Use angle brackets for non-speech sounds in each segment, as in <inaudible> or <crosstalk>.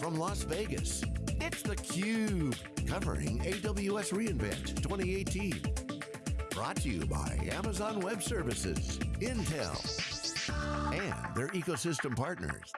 From Las Vegas, it's theCUBE, covering AWS reInvent 2018. Brought to you by Amazon Web Services, Intel, and their ecosystem partners.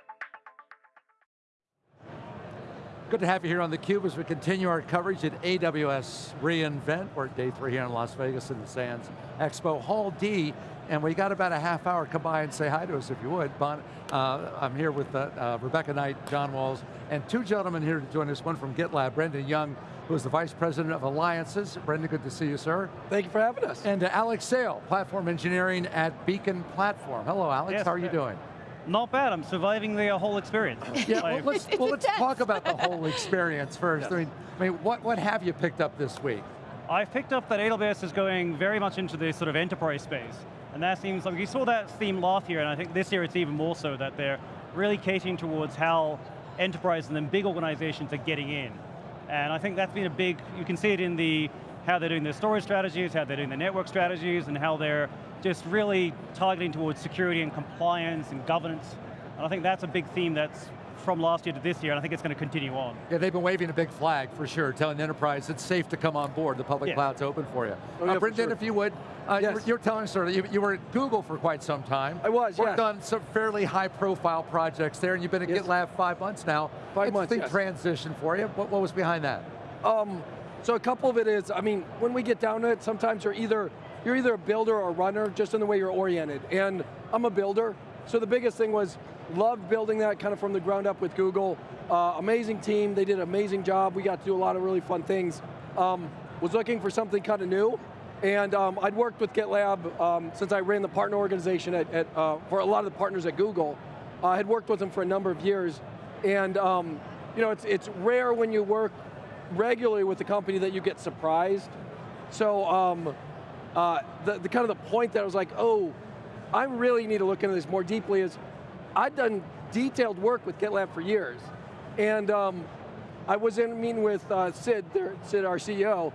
Good to have you here on theCUBE as we continue our coverage at AWS reInvent. We're at day three here in Las Vegas in the Sands Expo Hall D, and we got about a half hour. Come by and say hi to us if you would. Bon, uh, I'm here with uh, uh, Rebecca Knight, John Walls, and two gentlemen here to join us, one from GitLab, Brandon Jung, who is the Vice President of Alliances. Brandon, good to see you, sir. Thank you for having us. And uh, Alex Sale, Platform Engineering at Beacon Platform. Hello, Alex, yes, how are you doing? Not bad, I'm surviving the uh, whole experience. <laughs> yeah, well, let's, well, let's talk about the whole <laughs> experience first. Yes. I, mean, I mean, what, what have you picked up this week? I've picked up that AWS is going very much into the sort of enterprise space. And that seems like, you saw that theme last year, and I think this year it's even more so, that they're really catering towards how enterprise and then big organizations are getting in. And I think that's been a big, you can see it in the, how they're doing their storage strategies, how they're doing their network strategies, and how they're just really targeting towards security and compliance and governance. And I think that's a big theme that's from last year to this year, and I think it's going to continue on. Yeah, they've been waving a big flag for sure, telling the enterprise it's safe to come on board, the public cloud's open for you. Oh, yeah, uh, Brandon, sure. if you would, uh, yes. you, were, you, were, telling us, sort of, you, you, were at Google for quite some time. I was, yeah. Worked yes. on some fairly high profile projects there, and you've been at yes. GitLab five months now. Five it's months, big yes. transition for you. What, what was behind that? Um, so a couple of it is, I mean, when we get down to it, sometimes you're either you're either a builder or a runner, just in the way you're oriented. And I'm a builder, so the biggest thing was, loved building that kind of from the ground up with Google. Uh, amazing team, they did an amazing job. We got to do a lot of really fun things. Um, was looking for something kind of new, and um, I'd worked with GitLab um, since I ran the partner organization at, at uh, for a lot of the partners at Google. Uh, I had worked with them for a number of years, and um, you know, it's, it's rare when you work regularly with the company that you get surprised. So um, uh, the, the kind of the point that I was like, oh, I really need to look into this more deeply is, I've done detailed work with GitLab for years. And um, I was in a meeting with uh, Sid, there, Sid, our CEO,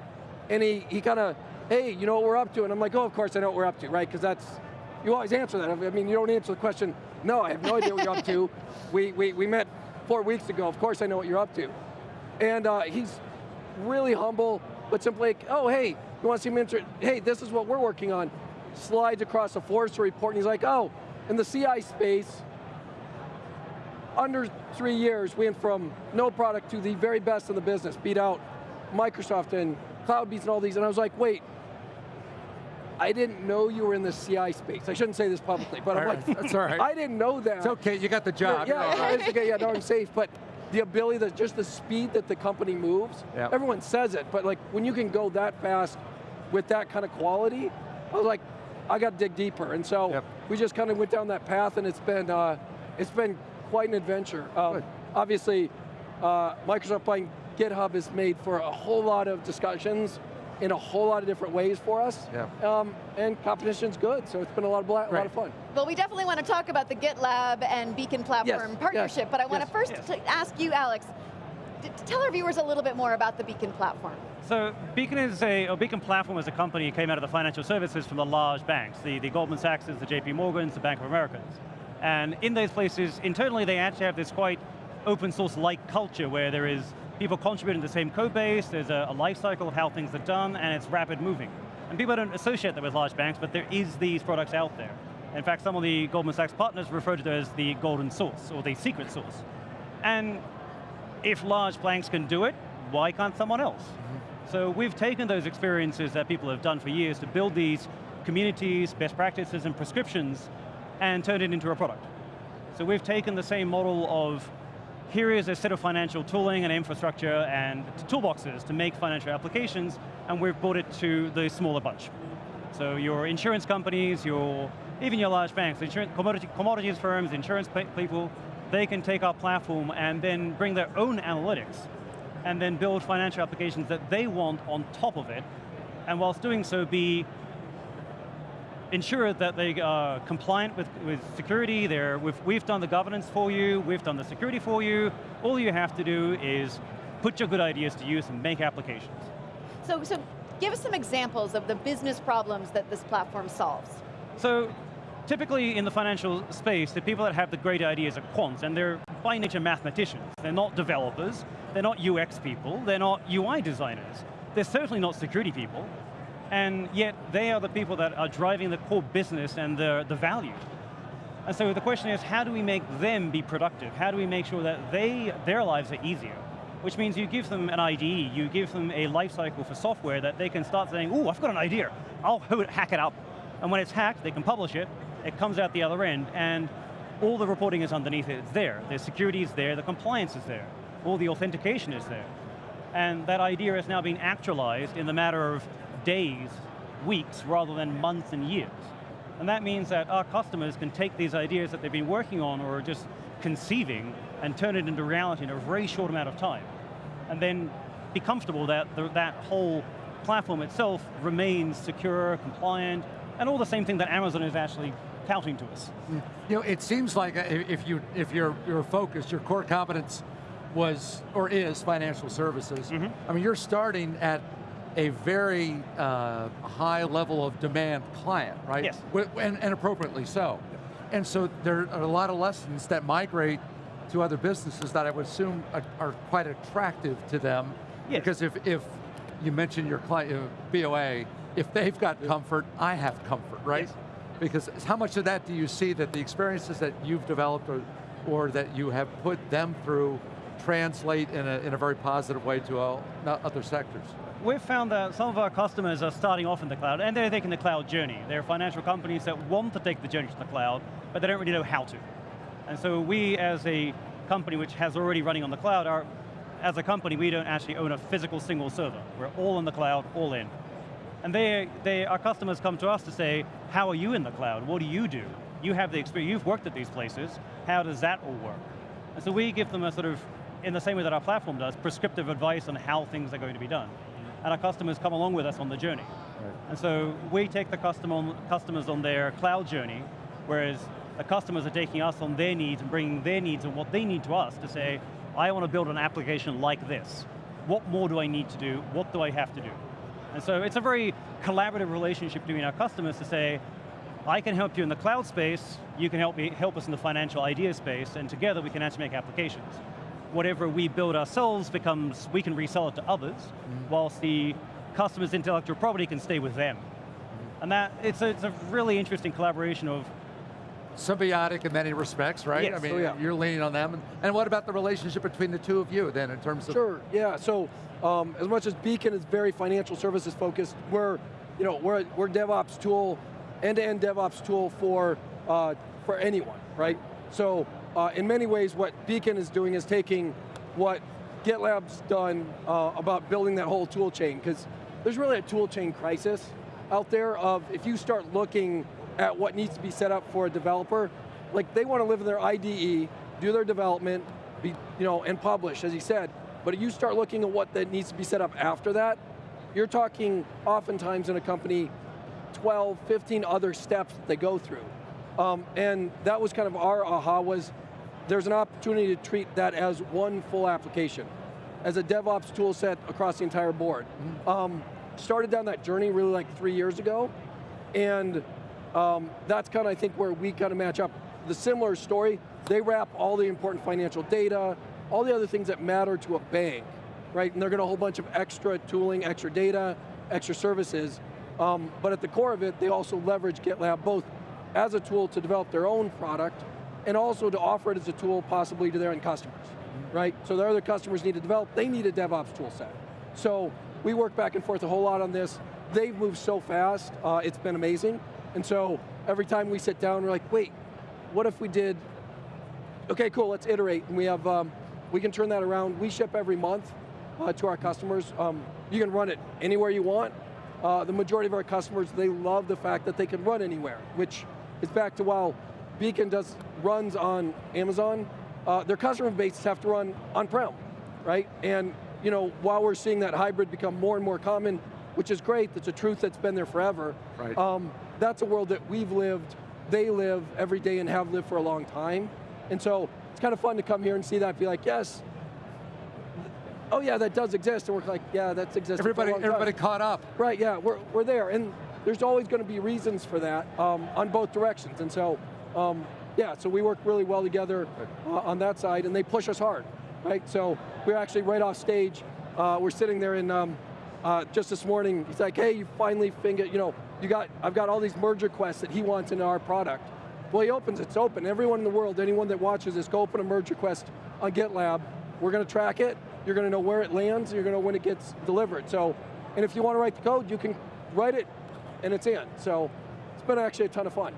and he, he kind of, hey, you know what we're up to? And I'm like, oh, of course I know what we're up to, right? Because that's, you always answer that. I mean, you don't answer the question, no, I have no idea what you're up to. <laughs> We, we, we met four weeks ago, of course I know what you're up to. And uh, he's really humble, but simply like, oh, hey, you want to see me? Hey, this is what we're working on. Slides across a Forrester report, and he's like, oh, in the CI space, under three years, we went from no product to the very best in the business, beat out Microsoft and CloudBees and all these, and I was like, wait, I didn't know you were in the CI space. I shouldn't say this publicly, but I'm like, that's all right. <laughs> I didn't know that. It's okay, you got the job. Yeah, yeah, right. okay, yeah, no, I'm safe, but the ability, that just the speed that the company moves, yep. everyone says it, but like when you can go that fast with that kind of quality, I was like, I got to dig deeper. And so yep. we just kind of went down that path and it's been, uh, it's been quite an adventure. Um, obviously, uh, Microsoft buying GitHub has made for a whole lot of discussions in a whole lot of different ways for us. Yeah. Um, and competition's good, so it's been a lot of, right. a lot of fun. Well, we definitely want to talk about the GitLab and Beacon Platform yes. partnership, yes. but I want yes. to first yes. ask you, Alex, tell our viewers a little bit more about the Beacon Platform. So Beacon is a, or Beacon Platform is a company that came out of the financial services from the large banks, the, the Goldman Sachs, the JP Morgans, the Bank of Americans. And in those places, internally they actually have this quite open source-like culture where there is people contributing to the same code base, there's a, a life cycle of how things are done, and it's rapid moving. And people don't associate that with large banks, but there is these products out there. In fact, some of the Goldman Sachs partners refer to it as the golden source, or the secret source. And if large banks can do it, why can't someone else? Mm -hmm. So we've taken those experiences that people have done for years to build these communities, best practices, and prescriptions, and turned it into a product. So we've taken the same model of here is a set of financial tooling and infrastructure and toolboxes to make financial applications, and we've brought it to the smaller bunch. So your insurance companies, your even your large banks, insurance, commodity, commodities firms, insurance people, they can take our platform and then bring their own analytics and then build financial applications that they want on top of it, and whilst doing so be ensure that they are compliant with, with security, They're, we've, we've done the governance for you, we've done the security for you, all you have to do is put your good ideas to use and make applications. So, so give us some examples of the business problems that this platform solves. So, typically in the financial space, the people that have the great ideas are quants, and they're by nature mathematicians. They're not developers, they're not UX people, they're not UI designers. They're certainly not security people, and yet they are the people that are driving the core business and the, the value. And so the question is, how do we make them be productive? How do we make sure that they, their lives are easier? Which means you give them an IDE, you give them a lifecycle for software that they can start saying, oh, I've got an idea, I'll hack it up. And when it's hacked, they can publish it, it comes out the other end, and all the reporting is underneath it, it's there. The security is there, the compliance is there, all the authentication is there. And that idea is now being actualized in the matter of days, weeks, rather than months and years. And that means that our customers can take these ideas that they've been working on or just conceiving and turn it into reality in a very short amount of time. And then be comfortable that the, that whole platform itself remains secure, compliant, and all the same thing that Amazon is actually touting to us. You know, it seems like uh, if you if your your focus, your core competence was or is financial services. Mm -hmm. I mean, you're starting at a very uh, high level of demand client, right? Yes. And, and, appropriately so. And so there are a lot of lessons that migrate to other businesses that I would assume are, are quite attractive to them. Yes. Because if, if you mention your client, uh, BOA, if they've got comfort, I have comfort, right? Yes. Because how much of that do you see that the experiences that you've developed or, or that you have put them through translate in a, in a very positive way to all, other sectors? We've found that some of our customers are starting off in the cloud and they're taking the cloud journey. They're financial companies that want to take the journey to the cloud, but they don't really know how to. And so we as a company which has already running on the cloud, are, as a company, we don't actually own a physical single server. We're all in the cloud, all in. And they, they, our customers come to us to say, how are you in the cloud? What do you do? You have the experience, you've worked at these places, how does that all work? And so we give them a sort of, in the same way that our platform does, prescriptive advice on how things are going to be done and our customers come along with us on the journey. Right. And so we take the customer, customers on their cloud journey, whereas the customers are taking us on their needs and bringing their needs and what they need to us to say, I want to build an application like this. What more do I need to do? What do I have to do? And so it's a very collaborative relationship between our customers to say, I can help you in the cloud space, you can help me help us in the financial idea space, and together we can actually make applications whatever we build ourselves becomes, we can resell it to others, mm -hmm. whilst the customer's intellectual property can stay with them. Mm -hmm. And that, it's a, it's a really interesting collaboration of symbiotic in many respects, right? Yes. I mean, oh, yeah. you're leaning on them. And, and, what about the relationship between the two of you then in terms of? Sure, yeah, so um, as much as Beacon is very financial services focused, we're, you know, we're, we're DevOps tool, end-to-end -end DevOps tool for, uh, for anyone, right? So uh, in many ways, what Beacon is doing is taking what GitLab's done uh, about building that whole tool chain, because there's really a tool chain crisis out there of if you start looking at what needs to be set up for a developer, like they want to live in their IDE, do their development, be, you know, and publish, as he said, but you start looking at what that needs to be set up after that, you're talking oftentimes in a company 12, 15 other steps that they go through. Um, and that was kind of our aha was, there's an opportunity to treat that as one full application, as a DevOps tool set across the entire board. Mm -hmm. um, started down that journey really like three years ago, and um, that's kind of, I think, where we kind of match up. The similar story, they wrap all the important financial data, all the other things that matter to a bank, right? And they're going to a whole bunch of extra tooling, extra data, extra services, um, but at the core of it, they also leverage GitLab both as a tool to develop their own product, and also to offer it as a tool possibly to their end customers, right? So their other customers need to develop, they need a DevOps tool set. So we work back and forth a whole lot on this. They've moved so fast, uh, it's been amazing. And so every time we sit down, we're like, wait, what if we did, okay, cool, let's iterate. And we have, um, we can turn that around. We ship every month uh, to our customers. Um, you can run it anywhere you want. Uh, the majority of our customers, they love the fact that they can run anywhere, which is back to while Beacon does runs on Amazon, uh, their customer bases have to run on-prem, right? And you know, while we're seeing that hybrid become more and more common, which is great, that's a truth that's been there forever, right. Um, that's a world that we've lived, they live every day and have lived for a long time. And so, it's kind of fun to come here and see that, and be like, yes, oh yeah, that does exist, and we're like, yeah, that's existed Everybody, everybody caught up. Right, yeah, we're, we're there. And there's always going to be reasons for that um, on both directions. And so, um, yeah, so we work really well together uh, on that side, and they push us hard, right? So we're actually right off stage. Uh, we're sitting there in um, uh, just this morning. He's like, "Hey, you finally figured, you know, you got, I've got all these merge requests that he wants in our product." Well, he opens, it's open. Everyone in the world, anyone that watches this, go open a merge request on GitLab. We're going to track it. You're going to know where it lands. You're going to know when it gets delivered. So, and if you want to write the code, you can write it, and it's in. So, it's been actually a ton of fun.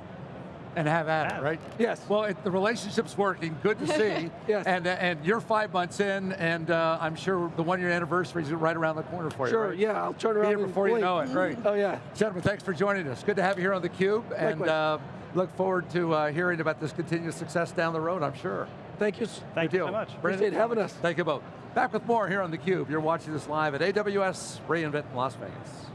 And have at it, right? Yes. Well, it, the relationship's working. Good to see. <laughs> Yes. And uh, and you're five months in, and uh, I'm sure the one year anniversary is right around the corner for you. Sure. right? Yeah, I'll turn Be around here and before you blink. know it. Great. Oh yeah. Gentlemen, thanks for joining us. Good to have you here on theCUBE, and uh, look forward to uh, hearing about this continued success down the road, I'm sure. Thank you. Thank Good you deal. so much. Brandon, Appreciate having us. Thank you both. Back with more here on theCUBE. You're watching this live at AWS reInvent in Las Vegas.